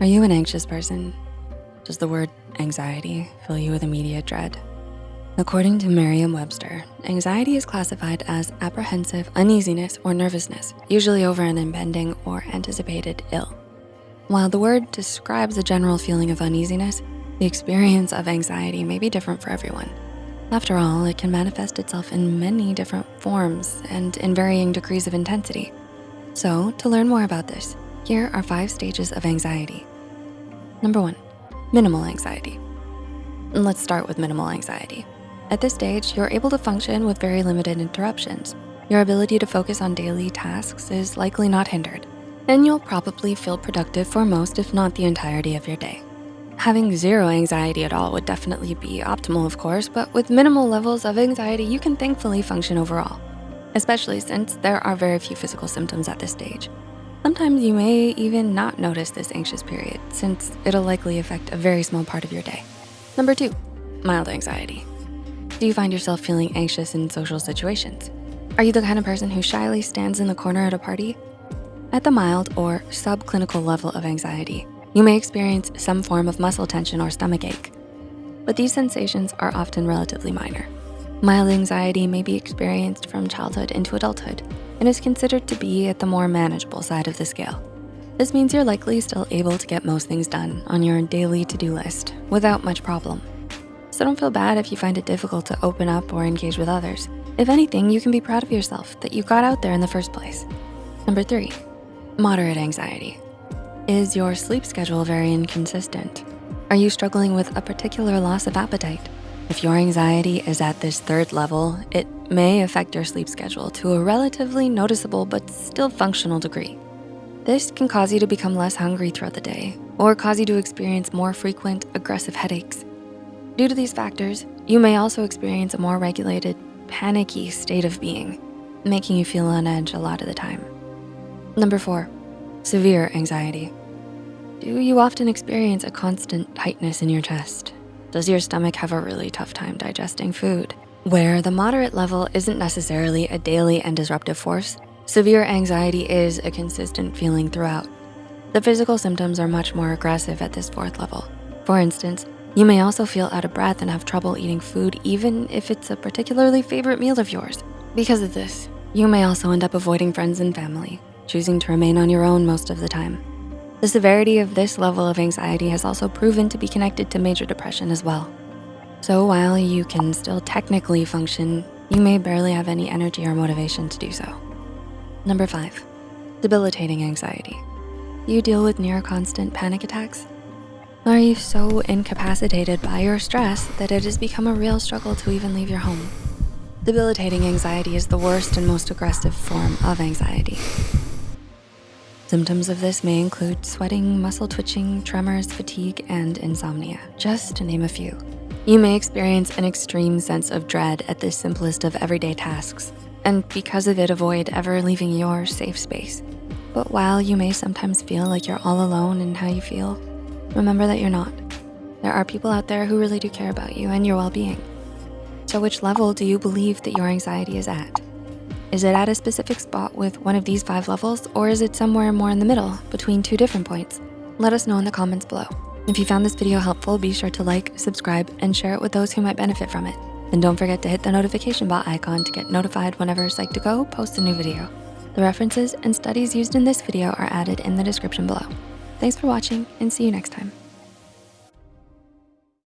Are you an anxious person? Does the word anxiety fill you with immediate dread? According to Merriam-Webster, anxiety is classified as apprehensive uneasiness or nervousness, usually over an impending or anticipated ill. While the word describes a general feeling of uneasiness, the experience of anxiety may be different for everyone. After all, it can manifest itself in many different forms and in varying degrees of intensity. So to learn more about this, here are five stages of anxiety. Number one, minimal anxiety. Let's start with minimal anxiety. At this stage, you're able to function with very limited interruptions. Your ability to focus on daily tasks is likely not hindered, and you'll probably feel productive for most, if not the entirety of your day. Having zero anxiety at all would definitely be optimal, of course, but with minimal levels of anxiety, you can thankfully function overall, especially since there are very few physical symptoms at this stage. Sometimes you may even not notice this anxious period since it'll likely affect a very small part of your day. Number two, mild anxiety. Do you find yourself feeling anxious in social situations? Are you the kind of person who shyly stands in the corner at a party? At the mild or subclinical level of anxiety, you may experience some form of muscle tension or stomach ache, but these sensations are often relatively minor. Mild anxiety may be experienced from childhood into adulthood and is considered to be at the more manageable side of the scale. This means you're likely still able to get most things done on your daily to-do list without much problem. So don't feel bad if you find it difficult to open up or engage with others. If anything, you can be proud of yourself that you got out there in the first place. Number three, moderate anxiety. Is your sleep schedule very inconsistent? Are you struggling with a particular loss of appetite? If your anxiety is at this third level, it may affect your sleep schedule to a relatively noticeable but still functional degree. This can cause you to become less hungry throughout the day or cause you to experience more frequent aggressive headaches. Due to these factors, you may also experience a more regulated, panicky state of being, making you feel on edge a lot of the time. Number four, Severe anxiety. Do you often experience a constant tightness in your chest? Does your stomach have a really tough time digesting food? Where the moderate level isn't necessarily a daily and disruptive force, severe anxiety is a consistent feeling throughout. The physical symptoms are much more aggressive at this fourth level. For instance, you may also feel out of breath and have trouble eating food even if it's a particularly favorite meal of yours. Because of this, you may also end up avoiding friends and family, choosing to remain on your own most of the time. The severity of this level of anxiety has also proven to be connected to major depression as well. So while you can still technically function, you may barely have any energy or motivation to do so. Number five, debilitating anxiety. You deal with near constant panic attacks? Are you so incapacitated by your stress that it has become a real struggle to even leave your home? Debilitating anxiety is the worst and most aggressive form of anxiety. Symptoms of this may include sweating, muscle twitching, tremors, fatigue, and insomnia, just to name a few. You may experience an extreme sense of dread at the simplest of everyday tasks, and because of it, avoid ever leaving your safe space. But while you may sometimes feel like you're all alone in how you feel, remember that you're not. There are people out there who really do care about you and your well-being. So which level do you believe that your anxiety is at? Is it at a specific spot with one of these five levels or is it somewhere more in the middle between two different points? Let us know in the comments below. If you found this video helpful, be sure to like, subscribe, and share it with those who might benefit from it. And don't forget to hit the notification bell icon to get notified whenever Psych2Go posts a new video. The references and studies used in this video are added in the description below. Thanks for watching and see you next time.